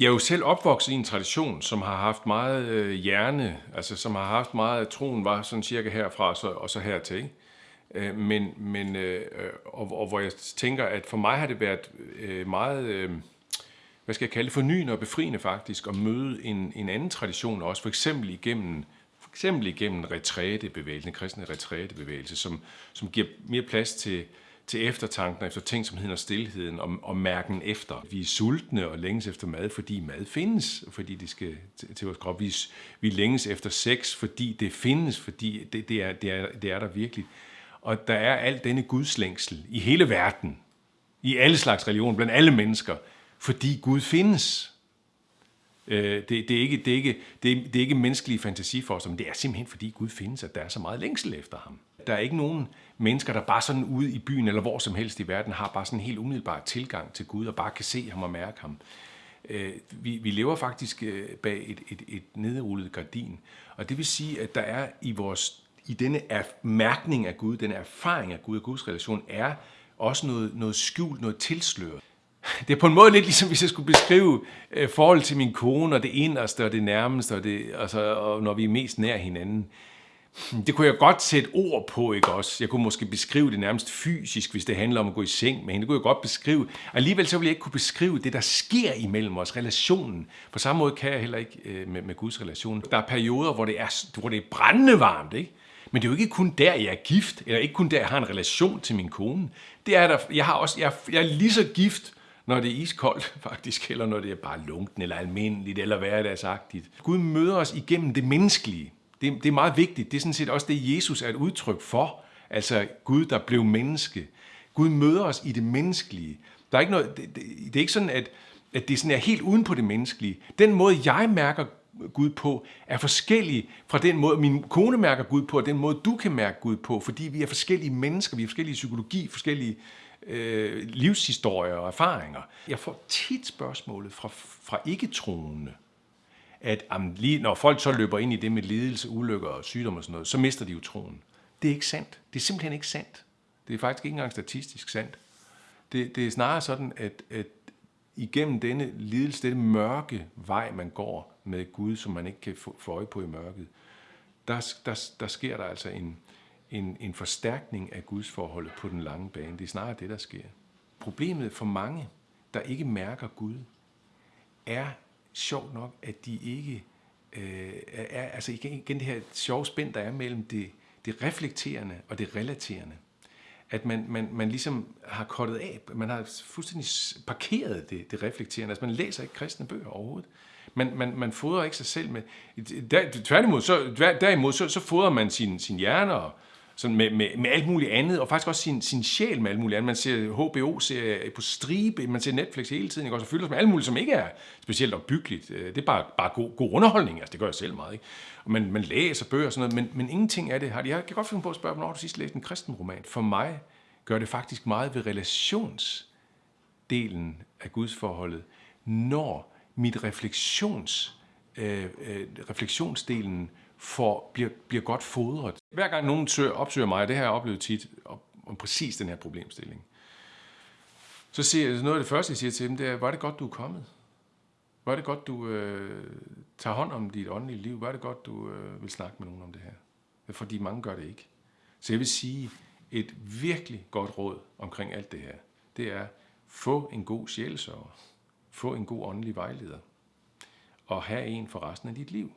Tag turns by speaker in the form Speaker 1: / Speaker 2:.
Speaker 1: Jeg er jo selv opvokset i en tradition, som har haft meget øh, hjerne, altså som har haft meget, at troen var sådan cirka herfra og så, og så hertil. Ikke? Øh, men, men øh, øh, og, og hvor jeg tænker, at for mig har det været øh, meget, øh, hvad skal jeg kalde det, fornyende og befriende faktisk, at møde en, en anden tradition også, for eksempel igennem for eksempel igennem retrætebevægelsen, den kristne retrætebevægelse, som, som giver mere plads til, til eftertanken efter ting som hedder stillheden og, og mærken efter. Vi er sultne og længes efter mad, fordi mad findes, fordi det skal til, til vores krop. Vi, vi længes efter sex, fordi det findes, fordi det, det, er, det, er, det er der virkelig. Og der er alt denne gudslængsel i hele verden, i alle slags religioner, blandt alle mennesker, fordi Gud findes. Øh, det, det, er ikke, det, er ikke, det, er, det er ikke menneskelige fantasiforestillinger, men det er simpelthen fordi Gud findes, at der er så meget længsel efter ham. Der er ikke nogen mennesker, der bare sådan ude i byen eller hvor som helst i verden har bare sådan en helt umiddelbar tilgang til Gud og bare kan se ham og mærke ham. Øh, vi, vi lever faktisk øh, bag et, et, et nedrullet gardin, og det vil sige, at der er i vores i denne mærkning af Gud, den erfaring af Gud og Guds relation, er også noget, noget skjult, noget tilsløret. Det er på en måde lidt ligesom, hvis jeg skulle beskrive øh, forhold til min kone, og det inderste og det nærmeste, og, det, altså, og når vi er mest nær hinanden. Det kunne jeg godt sætte ord på, ikke også? Jeg kunne måske beskrive det nærmest fysisk, hvis det handler om at gå i seng med hende. Det kunne jeg godt beskrive. Alligevel så ville jeg ikke kunne beskrive det, der sker imellem os, relationen. På samme måde kan jeg heller ikke øh, med, med Guds relation. Der er perioder, hvor det er, hvor det er brændende varmt, ikke? Men det er jo ikke kun der, jeg er gift, eller ikke kun der, jeg har en relation til min kone. Det er der, jeg, har også, jeg, jeg er lige så gift, når det er iskoldt faktisk, eller når det er bare lunken, eller almindeligt, eller hverdagsagtigt. Gud møder os igennem det menneskelige. Det, det er meget vigtigt. Det er sådan set også det, Jesus er et udtryk for. Altså Gud, der blev menneske. Gud møder os i det menneskelige. Der er ikke noget, det, det, det er ikke sådan, at, at det sådan er helt uden på det menneskelige. Den måde, jeg mærker Gud på, er forskellig fra den måde, min kone mærker Gud på, og den måde, du kan mærke Gud på, fordi vi er forskellige mennesker, vi er forskellige psykologi, forskellige øh, livshistorier og erfaringer. Jeg får tit spørgsmålet fra, fra ikke-troende, at jamen, lige når folk så løber ind i det med lidelse, ulykker og sygdom og sådan noget, så mister de jo troen. Det er ikke sandt. Det er simpelthen ikke sandt. Det er faktisk ikke engang statistisk sandt. Det, det er snarere sådan, at, at igennem denne lidelse, denne mørke vej, man går med Gud, som man ikke kan få, øje på i mørket, der, der, der sker der altså en, en, en forstærkning af Guds forholdet på den lange bane. Det er snarere det, der sker. Problemet for mange, der ikke mærker Gud, er sjovt nok, at de ikke øh, er, altså igen, igen det her sjove spænd, der er mellem det, det reflekterende og det relaterende. At man, man, man ligesom har kortet af, man har fuldstændig parkeret det, det reflekterende. Altså man læser ikke kristne bøger overhovedet. Man, man, man fodrer ikke sig selv med... Der, tværtimod, så, derimod, så, så fodrer man sin, sin hjerne og, sådan med, med, med alt muligt andet, og faktisk også sin, sin sjæl med alt muligt andet. Man ser HBO-serier på stribe, man ser Netflix hele tiden, ikke? og så fylder sig med alt muligt, som ikke er specielt opbyggeligt. Øh, det er bare, bare god, god underholdning, altså det gør jeg selv meget. Ikke? Og man, man læser bøger og sådan noget, men, men ingenting af det har Jeg kan godt finde på at spørge, hvornår du sidst læste en kristen roman. For mig gør det faktisk meget ved relationsdelen af gudsforholdet, når mit refleksions, øh, øh, refleksionsdelen får, bliver, bliver godt fodret. Hver gang nogen søger, opsøger mig, det har jeg oplevet tit, om, om præcis den her problemstilling, så siger jeg, noget af det første, jeg siger til dem, det er, var det godt, du er kommet? Var det godt, du øh, tager hånd om dit åndelige liv? Var det godt, du øh, vil snakke med nogen om det her? Fordi mange gør det ikke. Så jeg vil sige, et virkelig godt råd omkring alt det her, det er, få en god sjælesørger. Få en god åndelig vejleder. Og have en for resten af dit liv.